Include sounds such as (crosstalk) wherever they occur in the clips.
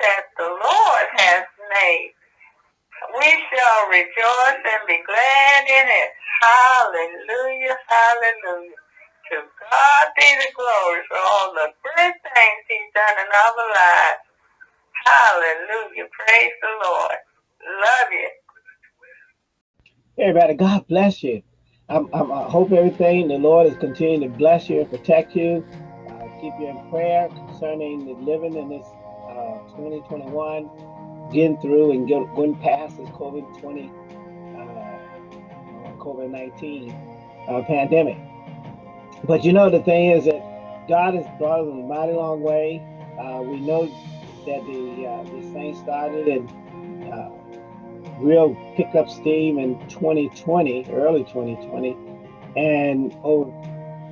that the Lord has made. We shall rejoice and be glad in it. Hallelujah, hallelujah. To God be the glory for all the good things he's done in our lives. Hallelujah. Praise the Lord. Love you. Everybody, God bless you. I'm, I'm, i hope everything the Lord is continuing to bless you and protect you. Uh, keep you in prayer concerning the living in this uh, 2021, getting through and get, going past this COVID 20, uh, COVID 19 uh, pandemic. But you know, the thing is that God has brought us a mighty long way. Uh, we know that the uh, this thing started and uh, real pick up steam in 2020, early 2020, and over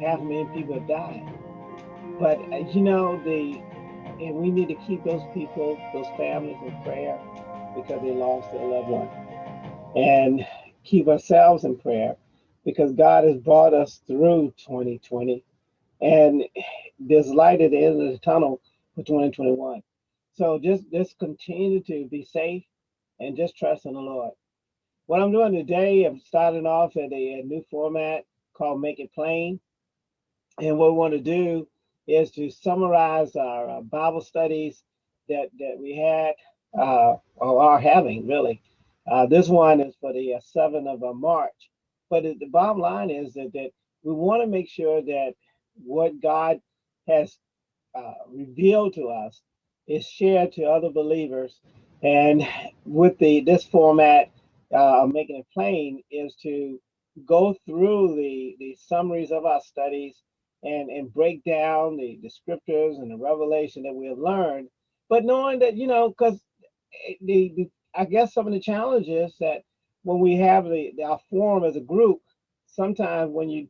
half a million people have died. But uh, you know, the and we need to keep those people, those families in prayer because they lost their loved one, and keep ourselves in prayer because God has brought us through 2020 and there's light at the end of the tunnel for 2021. So just just continue to be safe and just trust in the Lord. What I'm doing today, I'm starting off at a, a new format called Make It Plain. And what we want to do is to summarize our uh, Bible studies that, that we had uh, or are having, really. Uh, this one is for the uh, 7th of uh, March. But the bottom line is that, that we want to make sure that what God has uh, revealed to us is shared to other believers. And with the this format, uh, making it plain, is to go through the, the summaries of our studies and, and break down the, the scriptures and the revelation that we have learned. But knowing that, you know, because the, the I guess some of the challenges that when we have the, the our forum as a group, sometimes when you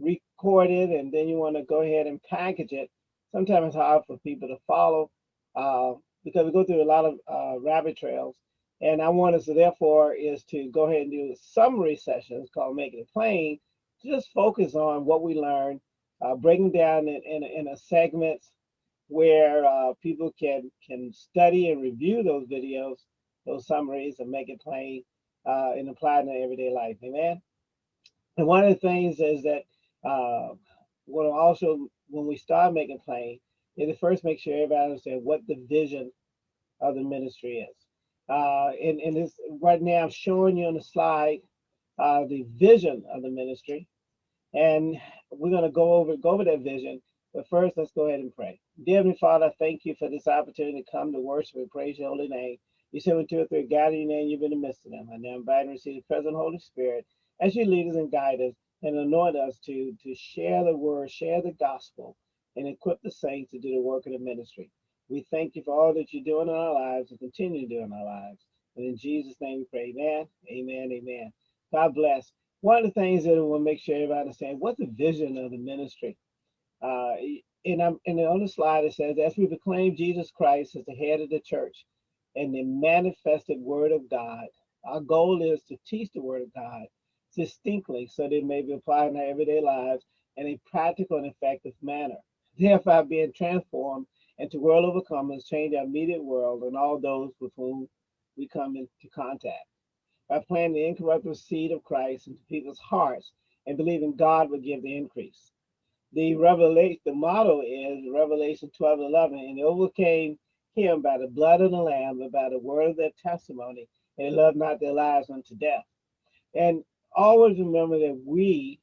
record it and then you want to go ahead and package it, sometimes it's hard for people to follow uh, because we go through a lot of uh, rabbit trails. And I want us to therefore is to go ahead and do summary sessions called Making It Plain, just focus on what we learned, uh, breaking down in, in, in a segments where uh, people can can study and review those videos, those summaries, and make it plain uh, and apply in their everyday life. Amen. And one of the things is that uh, what also when we start making plain is to first make sure everybody understands what the vision of the ministry is. Uh, and, and this right now I'm showing you on the slide uh, the vision of the ministry. And we're going to go over go over that vision. But first, let's go ahead and pray. Dear Heavenly Father, thank you for this opportunity to come to worship and praise your holy name. You said when two or three gather your name, you've been in the midst of them. And now invite and receive the present Holy Spirit as you lead us and guide us and anoint us to, to share the word, share the gospel, and equip the saints to do the work of the ministry. We thank you for all that you're doing in our lives and continue to do in our lives. And in Jesus' name we pray, amen, amen, amen. God bless. One of the things that we'll make sure everybody understands what's the vision of the ministry. Uh, and, I'm, and on the slide it says, as we proclaim Jesus Christ as the head of the church and the manifested word of God, our goal is to teach the word of God distinctly so that it may be applied in our everyday lives in a practical and effective manner, thereby being transformed into world overcomers, change our immediate world and all those with whom we come into contact. By planting the incorruptible seed of Christ into people's hearts and believing God would give the increase. The revelation, the motto is Revelation 12 11, and they overcame him by the blood of the Lamb and by the word of their testimony, and they loved not their lives unto death. And always remember that we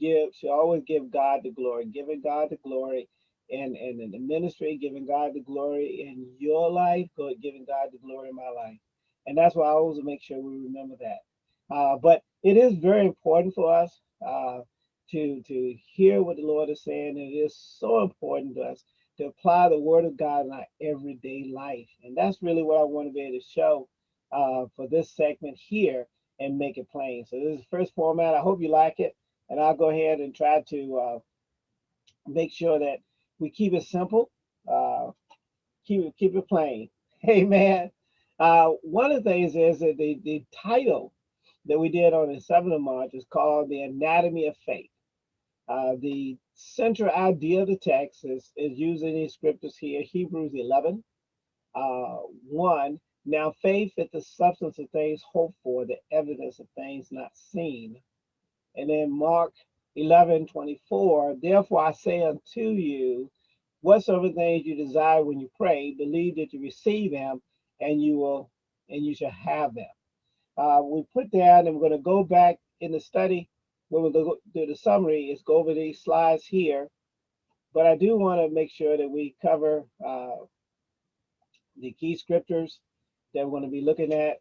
give should always give God the glory, giving God the glory and, and in the ministry, giving God the glory in your life, giving God the glory in my life. And that's why I always make sure we remember that. Uh, but it is very important for us uh, to, to hear what the Lord is saying. It is so important to us to apply the word of God in our everyday life. And that's really what I want to be able to show uh, for this segment here and make it plain. So this is the first format. I hope you like it. And I'll go ahead and try to uh, make sure that we keep it simple, uh, keep it keep it plain. (laughs) Amen. Uh, one of the things is that the, the title that we did on the 7th of March is called The Anatomy of Faith. Uh, the central idea of the text is, is using these scriptures here, Hebrews 11, uh, 1. Now faith is the substance of things hoped for, the evidence of things not seen. And then Mark 11, 24, therefore I say unto you, whatsoever things you desire when you pray, believe that you receive them and you will, and you shall have them. Uh, we put down, and we're going to go back in the study when we go through the summary, is go over these slides here. But I do want to make sure that we cover uh, the key scriptures that we're going to be looking at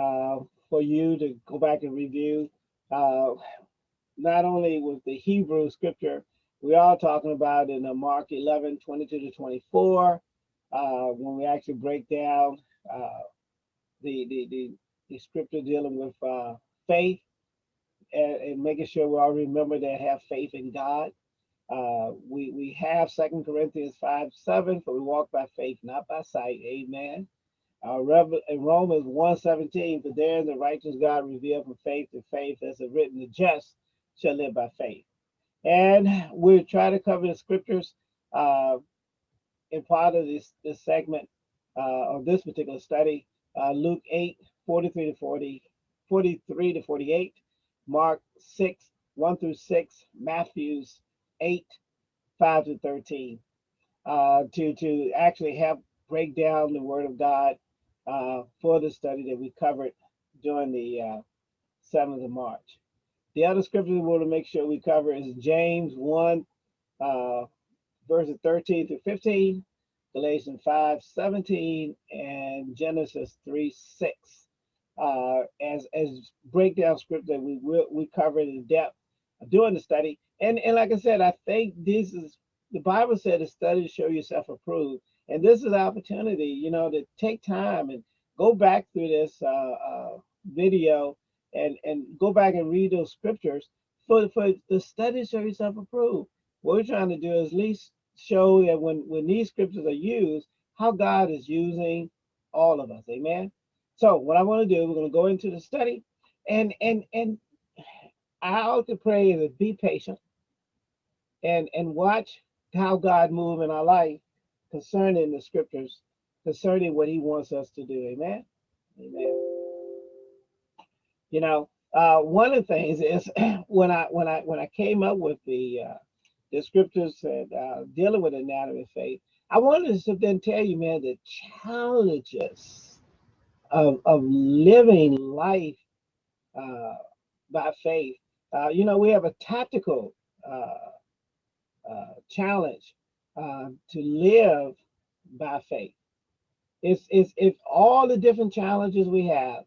uh, for you to go back and review. Uh, not only with the Hebrew scripture, we are talking about in Mark 11, 22 to 24, uh, when we actually break down uh, the, the, the, the, scripture dealing with uh, faith and, and, making sure we all remember to have faith in God. Uh, we, we have Second Corinthians 5, 7, for we walk by faith, not by sight. Amen. Uh, in Romans 1:17, for there the righteous God revealed from faith to faith, as it written, the just shall live by faith. And we'll try to cover the scriptures uh, in part of this, this segment uh, of this particular study. Uh, Luke 8, 43 to 40, 43 to 48, Mark 6, 1 through 6, Matthew's 8, 5 to 13, uh, to, to actually have break down the word of God uh, for the study that we covered during the uh, 7th of March. The other scripture we want to make sure we cover is James 1, uh, verses 13 through 15, Galatians 5, 17, and Genesis 3, 6. Uh, as as breakdown scripture that we will we covered in depth during the study. And and like I said, I think this is the Bible said to study to show yourself approved. And this is an opportunity, you know, to take time and go back through this uh, uh, video and and go back and read those scriptures for for the study to show yourself approved. What we're trying to do is at least show that when when these scriptures are used, how God is using all of us. Amen. So what I want to do, we're going to go into the study, and and and I ought to pray is be patient and and watch how God move in our life concerning the scriptures, concerning what He wants us to do. Amen. Amen. You know, uh, one of the things is (clears throat) when I when I when I came up with the uh, the scriptures that uh, dealing with anatomy of faith, I wanted to then tell you, man, the challenges of of living life uh, by faith. Uh, you know, we have a tactical uh, uh, challenge uh, to live by faith. It's, it's, it's all the different challenges we have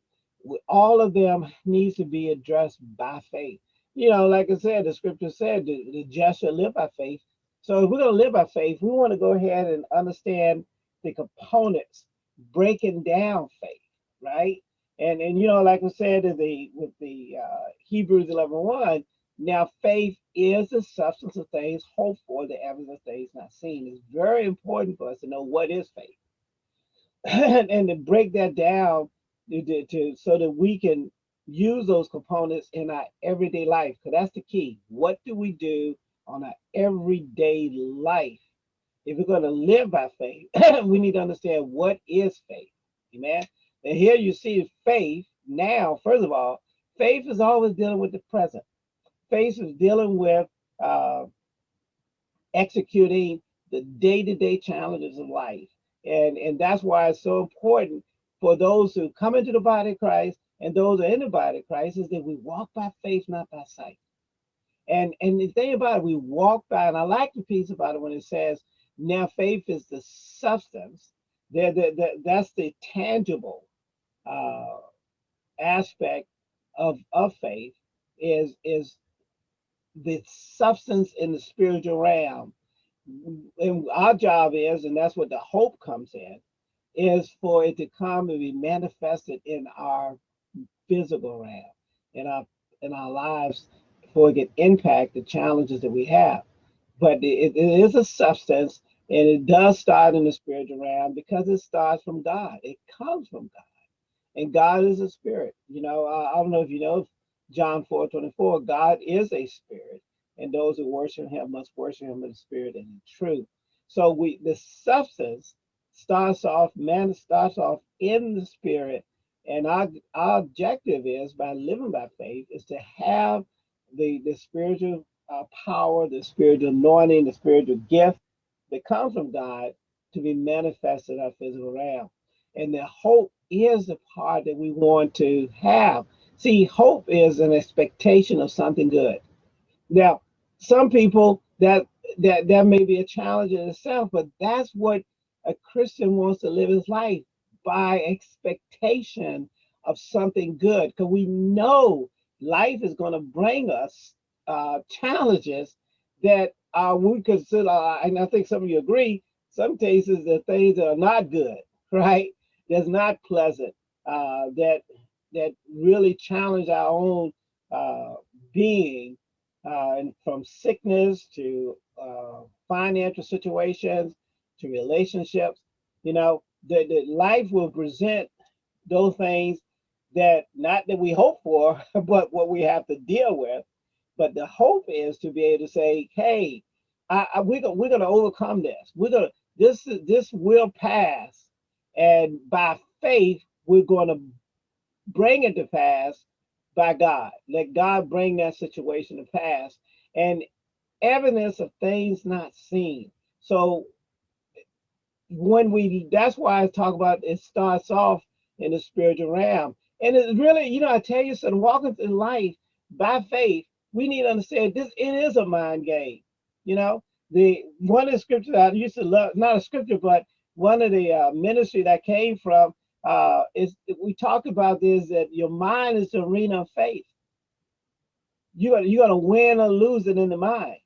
all of them needs to be addressed by faith. You know, like I said, the scripture said the, the just shall live by faith. So if we're going to live by faith, we want to go ahead and understand the components breaking down faith, right? And and you know, like I said in the with the uh, Hebrews 11, 1, now faith is the substance of things hoped for, the evidence of things not seen. It's very important for us to know what is faith. (laughs) and, and to break that down to, to, so that we can use those components in our everyday life because that's the key. What do we do on our everyday life? If we're going to live by faith (clears throat) we need to understand what is faith. Amen? And here you see faith now first of all faith is always dealing with the present. Faith is dealing with uh, executing the day-to-day -day challenges of life. And and that's why it's so important for those who come into the body of Christ and those are in the body of Christ is that we walk by faith, not by sight. And and the thing about it, we walk by, and I like the piece about it when it says, now faith is the substance. That, that, that's the tangible uh, aspect of, of faith is, is the substance in the spiritual realm. And our job is, and that's what the hope comes in, is for it to come and be manifested in our physical realm, in our in our lives, for it can impact the challenges that we have. But it, it is a substance, and it does start in the spiritual realm because it starts from God. It comes from God, and God is a spirit. You know, I, I don't know if you know John 4 24, God is a spirit, and those who worship him must worship him in the spirit and in truth. So we the substance starts off, man starts off in the spirit. And our, our objective is by living by faith is to have the, the spiritual uh, power, the spiritual anointing, the spiritual gift that comes from God to be manifested in our physical realm. And the hope is the part that we want to have. See, hope is an expectation of something good. Now, some people that that that may be a challenge in itself, but that's what a Christian wants to live his life by expectation of something good. Because we know life is going to bring us uh, challenges that uh, we consider, and I think some of you agree, some cases the things that are not good, (laughs) right? That's not pleasant, uh, that that really challenge our own uh, being, uh, and from sickness to uh, financial situations to relationships. You know, that life will present those things that not that we hope for, (laughs) but what we have to deal with. But the hope is to be able to say, "Hey, I, I, we're gonna, we're going to overcome this. We're gonna this this will pass, and by faith we're going to bring it to pass by God. Let God bring that situation to pass, and evidence of things not seen. So when we, that's why I talk about it starts off in the spiritual realm. And it's really, you know, I tell you, son, walking through life by faith, we need to understand this, it is a mind game. You know, the one of the scriptures I used to love, not a scripture, but one of the uh, ministry that came from uh, is we talk about this that your mind is the arena of faith. You are you're gonna win or lose it in the mind.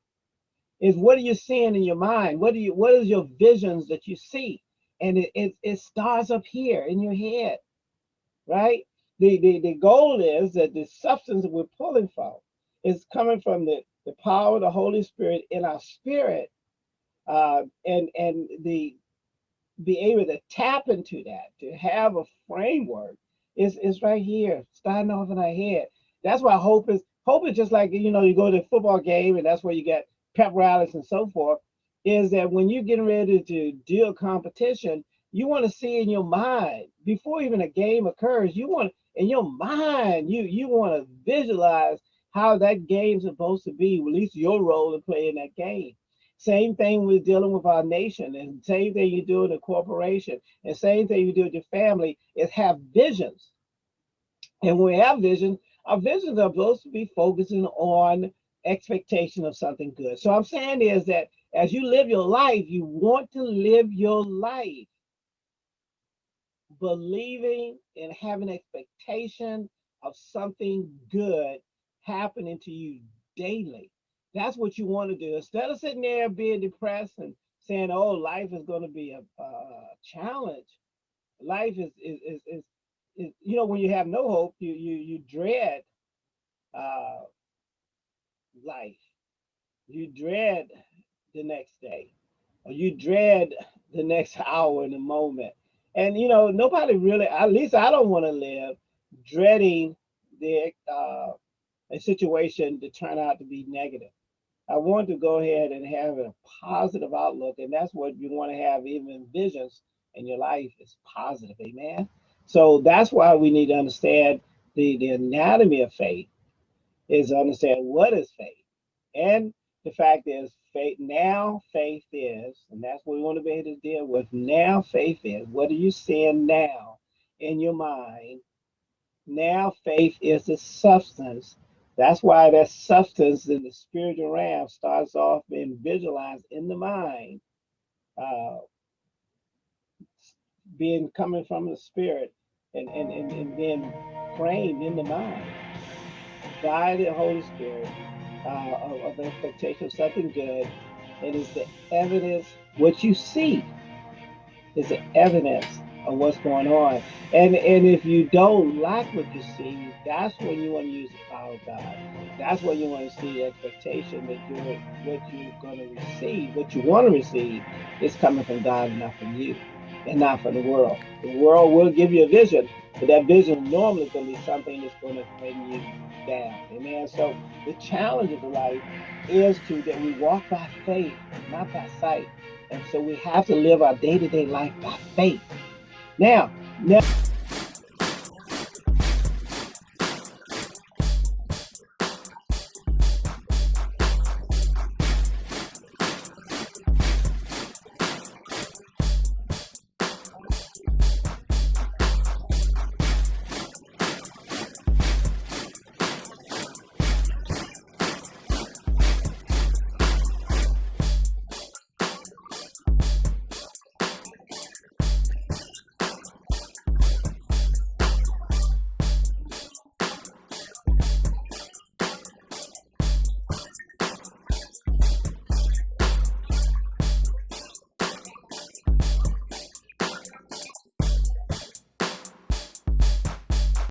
Is what are you seeing in your mind? What do you what is your visions that you see? And it, it, it starts up here in your head, right? The, the the goal is that the substance that we're pulling from is coming from the the power of the Holy Spirit in our spirit, uh, and and the be able to tap into that, to have a framework, is is right here, starting off in our head. That's why hope is hope is just like you know you go to a football game and that's where you get pep rallies and so forth. Is that when you're getting ready to deal competition, you want to see in your mind before even a game occurs. You want in your mind you you want to visualize how that game's supposed to be, at least your role in playing that game. Same thing with dealing with our nation, and same thing you do in a corporation, and same thing you do with your family is have visions. And when we have visions, our visions are supposed to be focusing on expectation of something good. So I'm saying is that as you live your life, you want to live your life believing and having expectation of something good happening to you daily. That's what you want to do. Instead of sitting there being depressed and saying, oh, life is going to be a, a challenge. Life is, is, is, is, is, you know, when you have no hope, you, you, you dread life. You dread the next day, or you dread the next (laughs) hour in the moment. And, you know, nobody really, at least I don't want to live dreading the uh, a situation to turn out to be negative. I want to go ahead and have a positive outlook, and that's what you want to have even visions in your life is positive, amen. So that's why we need to understand the, the anatomy of faith is understand what is faith. And the fact is faith now faith is, and that's what we want to be able to deal with. Now faith is. What are you seeing now in your mind? Now faith is the substance that's why that substance in the spiritual realm starts off being visualized in the mind, uh, being coming from the spirit and, and, and, and being framed in the mind by the Holy Spirit uh, of, of expectation of something good. It is the evidence, what you see is the evidence of what's going on. And and if you don't like what you see, that's when you want to use the power of God. That's when you want to see the expectation that you're what you're going to receive, what you want to receive, is coming from God and not from you, and not from the world. The world will give you a vision, but that vision normally is going to be something that's going to bring you down. Amen. So the challenge of life is to that we walk by faith, not by sight. And so we have to live our day-to-day life by faith. Now, now